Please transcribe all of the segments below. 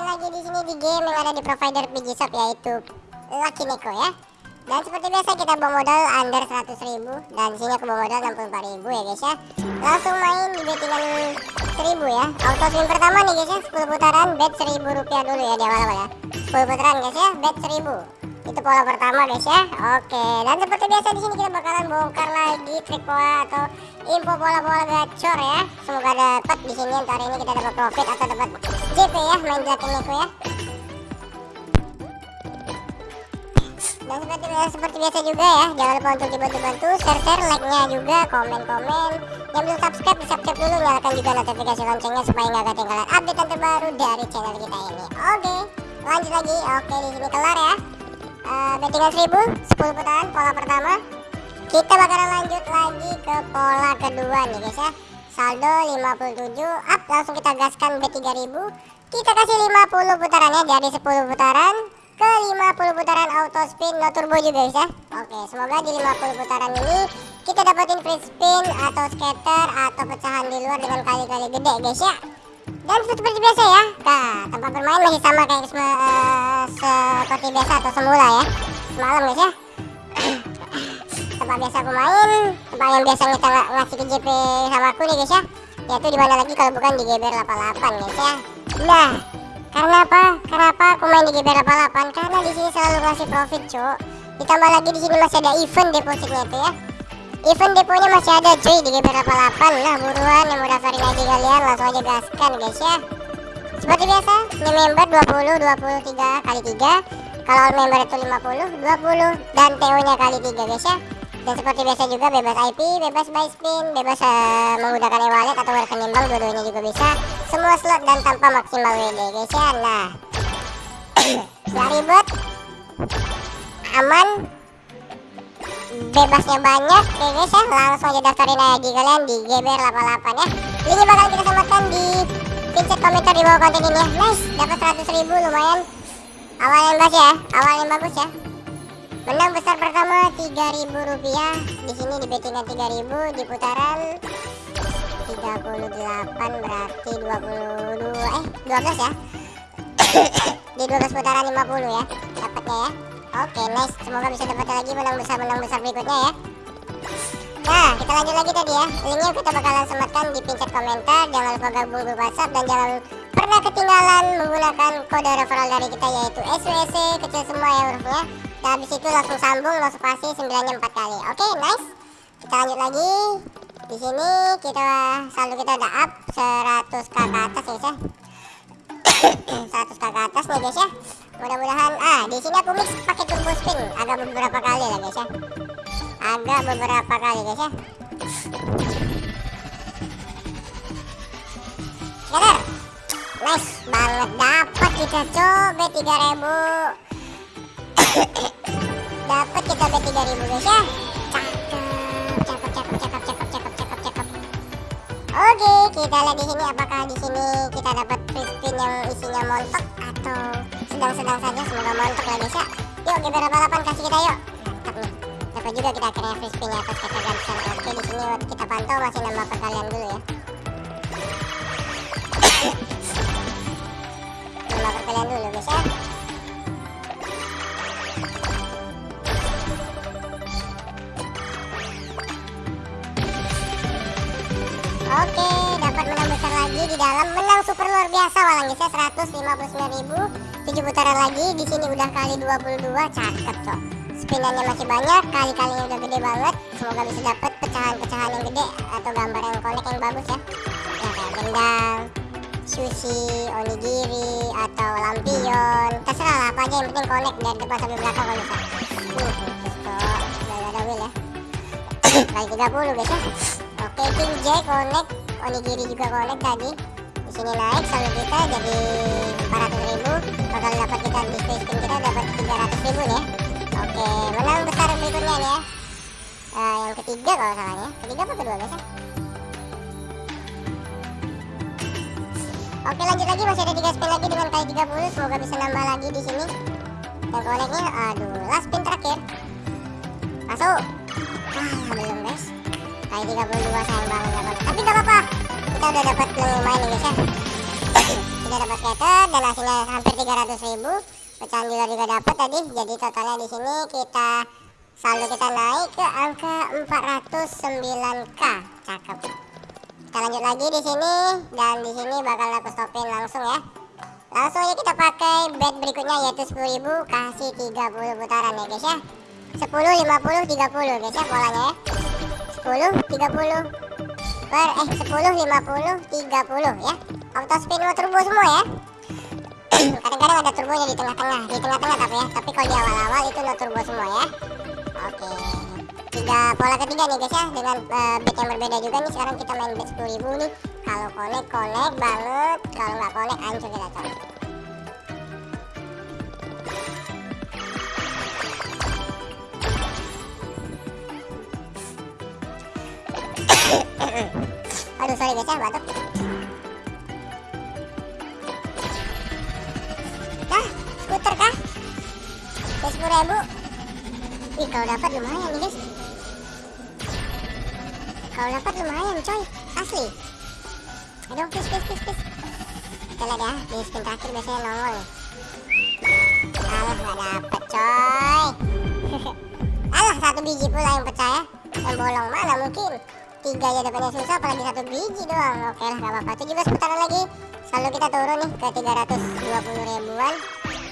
main lagi di sini di game yang ada di provider PG Shop yaitu Lucky Neko ya. Dan seperti biasa kita bawa modal under 100 ribu dan sini aku bawa modal 64 ribu ya guys ya. Langsung main di bettingan 1000 ya. Auto spin pertama nih guys ya, 10 putaran bet 1000 rupiah dulu ya di awal-awal ya. 10 putaran guys ya, bet 1000 itu pola pertama guys ya. Oke dan seperti biasa di sini kita bakalan bongkar lagi trik pola atau info pola-pola gacor ya. Semoga dapat di sini hari ini kita dapat profit atau dapat JP ya main Dragon Neko ya. Dan seperti biasa, seperti biasa juga ya. Jangan lupa untuk dibantu-bantu share-share like-nya juga komen-komen. Yang belum subscribe subscribe dulu nyalakan juga notifikasi loncengnya supaya nggak ketinggalan update terbaru dari channel kita ini. Oke lanjut lagi. Oke di sini kelar ya uh, bettingan 1000 10 putaran pola pertama. Kita bakalan lanjut lagi ke pola kedua nih guys ya. Saldo 57 up langsung kita gaskan bet 3000 kita kasih 50 putarannya dari 10 putaran. Ke 50 putaran auto spin no turbo juga guys ya. Oke semoga di 50 putaran ini kita dapetin free spin atau scatter atau pecahan di luar dengan kali-kali gede guys ya dan seperti biasa ya. Nah tempat bermain masih sama kayak uh, seperti biasa atau semula ya. Semalam guys ya. Tempat biasa aku main tempat yang biasa kita ng ngasih ke JP sama aku nih guys ya. Yaitu di mana lagi kalau bukan di GBR 88 guys ya. Nah karena apa? Kenapa aku main di GBR 88 karena di sini selalu ngasih profit cuk ditambah lagi di sini masih ada event depositnya itu ya Event deponya masih ada cuy di GP 88 Nah buruan yang mau daftarin ID kalian langsung aja gaskan guys ya. Seperti biasa ini member 20 23 kali 3 Kalau member itu 50 20 dan TO nya kali 3 guys ya. Dan seperti biasa juga bebas IP, bebas buy spin, bebas uh, menggunakan e-wallet atau rekening bank dua-duanya juga bisa. Semua slot dan tanpa maksimal WD guys ya. Nah Gak ribet. Aman bebasnya banyak ya guys ya langsung aja daftarin aja kalian di GBR 88 ya. Ini bakal kita samakan di pincet komentar di bawah konten ini ya. Nice dapat 100 ribu lumayan. Awal yang bagus ya awal yang bagus ya. Menang besar pertama 3000 rupiah. Di sini di bettingan 3000 di putaran 38 berarti 22 eh 12 ya. Di 12 putaran 50 ya dapatnya ya Oke, nice. Semoga bisa dapat lagi menang besar menang besar berikutnya ya. Nah, kita lanjut lagi tadi ya. Linknya kita bakalan sematkan di pincet komentar. Jangan lupa gabung grup WhatsApp dan jangan pernah ketinggalan menggunakan kode referral dari kita yaitu SWC kecil semua ya hurufnya. Dan habis itu langsung sambung langsung pasti 9 nya 4 kali. Oke, nice. Kita lanjut lagi. Di sini kita saldo kita udah up 100 k ke atas ya, 100 k ke atas nih guys ya mudah-mudahan ah di sini aku mix spin agak beberapa kali lah guys ya. Agak beberapa kali guys ya. Scatter nice banget dapat kita coba 3000 dapat kita bet 3000 guys ya. Cakep cakep cakep cakep cakep cakep cakep. Oke kita lihat di sini apakah di sini kita dapat free spin yang isinya montok atau sedang-sedang saja. Semoga mantap lah guys ya yuk GBR 88 kasih kita yuk. Mantap nih. Juga kita akhirnya free spin atas kata gantian oke di sini kita pantau masih nambah perkalian dulu ya. Nambah perkalian dulu guys ya. Oke, dapat menang besar lagi di dalam menang super luar biasa walang guys ya. 159.000 7 putaran lagi di sini udah kali 22 cakep cok spinannya masih banyak kali-kalinya udah gede banget. Semoga bisa dapat pecahan-pecahan yang gede atau gambar yang connect yang bagus ya. Ya kayak gendang sushi onigiri atau lampion. Terserah lah apa aja yang penting connect dari depan sampai belakang kalau bisa. Ada wheel ya. Kali 30 guys ya. Oke, King J connect, onigiri juga connect tadi. Di sini naik saldo kita jadi 400 ribu. Bakal dapat kita di spin kita dapat 300 ribu ya. Oke, menang besar berikutnya nih ya. Uh, yang ketiga kalau salahnya. Ketiga apa kedua ya? Oke lanjut lagi masih ada 3 spin lagi dengan kali 30 semoga bisa nambah lagi di sini. Dan connectnya aduh last spin terakhir. Masuk. Ah belum guys kali 32 sayang banget tapi gak apa-apa kita udah dapat lumayan nih guys ya sudah dapat scatter dan hasilnya hampir 300 ribu. Pecahan juga juga dapat tadi. Jadi totalnya di sini kita saldo kita naik ke angka 409k cakep. Kita lanjut lagi di sini dan di sini bakal aku stopin langsung ya. Langsung aja kita pakai bet berikutnya yaitu 10.000 kasih 30 putaran ya guys ya. 10 50 30 guys ya polanya ya. 10 30 per eh 10 50 30 ya. Auto spin mau turbo semua ya. Kadang-kadang ada turbonya di tengah-tengah di tengah-tengah tapi ya. Tapi kalau di awal-awal itu no turbo semua ya. Oke. Tiga pola ketiga nih guys ya dengan uh, bet yang berbeda juga nih. Sekarang kita main bet 10.000 nih. Kalau connect connect banget kalau nggak connect hancur kita coba aduh sorry guys ya batuk. Nah skuter kah? Sepuluh ribu. Ih kalau dapat lumayan nih guys. Kalau dapat lumayan coy. Asli. Aduh please please please please. Kita lihat ya di spin terakhir biasanya nongol alah nggak dapet coy. Alah satu biji pula yang pecah ya. Yang bolong mana mungkin tiga ya dapatnya susah apalagi satu biji doang. Oke lah gak apa-apa. 17 putaran lagi. Selalu kita turun nih ke 320 ribuan.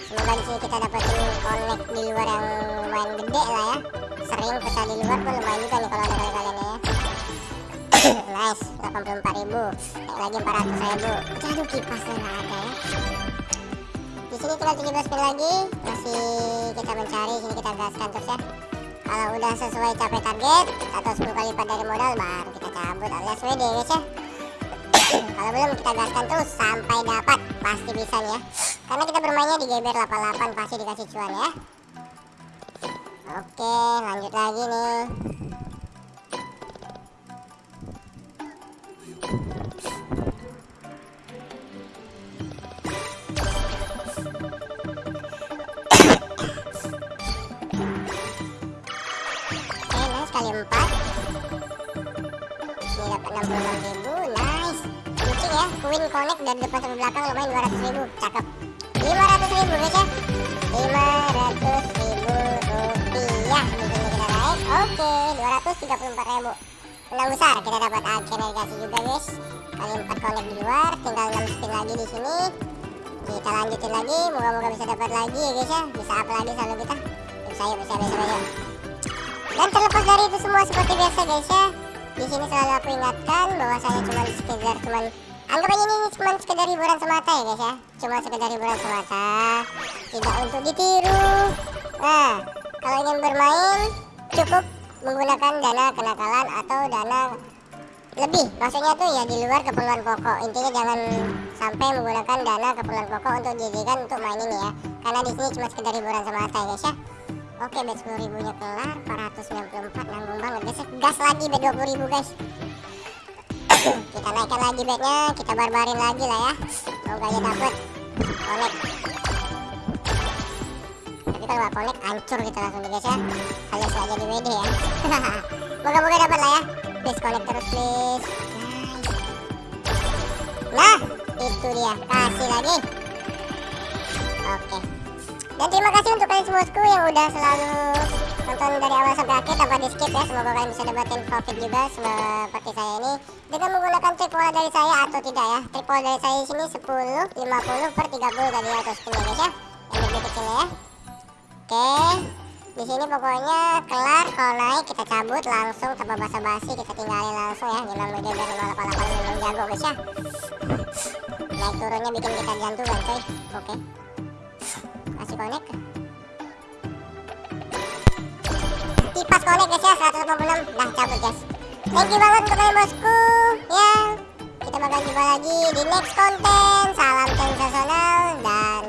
Semoga di sini kita dapetin connect di luar yang lumayan gede lah ya. Sering pecah di luar pun lumayan juga nih kalau ada kali-kalian ya. Nice 84 ribu. Naik lagi 400 ribu. Aduh kipasnya nggak ada ya. Di sini tinggal 17 spin lagi. Masih kita mencari sini kita gaskan terus ya kalau udah sesuai capai target atau 10 kali lipat dari modal baru kita cabut. Alias WD guys ya kalau belum kita gaskan terus sampai dapat. Pasti bisa nih ya. Karena kita bermainnya di GBR 88 pasti dikasih cuan ya. Oke lanjut lagi nih kali 4 ini dapat 66 ribu nice. Lucu ya queen connect dari depan sampai belakang lumayan 200 ribu. Cakep. 500 ribu guys ya. 500 ribu rupiah sini kita naik. Oke 234 ribu. Menang besar kita dapat akhirnya dikasih juga guys. Kali 4 connect di luar tinggal 6 spin lagi di sini. Kita lanjutin lagi moga-moga bisa dapat lagi ya guys ya. Bisa apa lagi selalu kita. Bisa yuk bisa bisa bisa dan terlepas dari itu semua seperti biasa guys ya di sini selalu aku ingatkan bahwa saya cuma sekedar cuman anggap aja ini cuma sekedar hiburan semata ya guys ya. Cuma sekedar hiburan semata tidak untuk ditiru. Nah kalau ingin bermain cukup menggunakan dana kenakalan atau dana lebih. Maksudnya tuh ya di luar keperluan pokok. Intinya jangan sampai menggunakan dana keperluan pokok untuk dijadikan untuk main ini ya. Karena di sini cuma sekedar hiburan semata ya guys ya Oke bet 10 ribunya kelar 494 nanggung banget. Guys gas lagi bet 20 ribu guys. Kita naikkan lagi bednya kita barbarin lagi lah ya. Semoga aja dapet. Connect. Tapi kalau gak connect hancur kita langsung nih guys ya. Alias aja di WD ya. Moga-moga dapat lah ya. Please connect terus please. Nah itu dia. Kasih lagi. Oke dan terima kasih untuk kalian semuaku yang udah selalu nonton dari awal sampai akhir tanpa di skip ya. Semoga kalian bisa dapetin profit juga seperti saya ini. Dengan menggunakan trik pola dari saya atau tidak ya. Trik pola dari saya sini 10 50 per 30 tadi atau spin ya guys ya. Yang lebih kecil ya. Oke. Di sini pokoknya kelar. Kalau naik kita cabut langsung tanpa basa-basi. Kita tinggalin langsung ya. Memang udah biar 588 memang jago guys ya. Naik turunnya bikin kita jantungan coy. Oke. kasih connect. Kipas connect guys ya 186 nah cabut guys. Thank you banget untuk bosku. Ya kita bakal jumpa lagi di next konten salam sensasional dan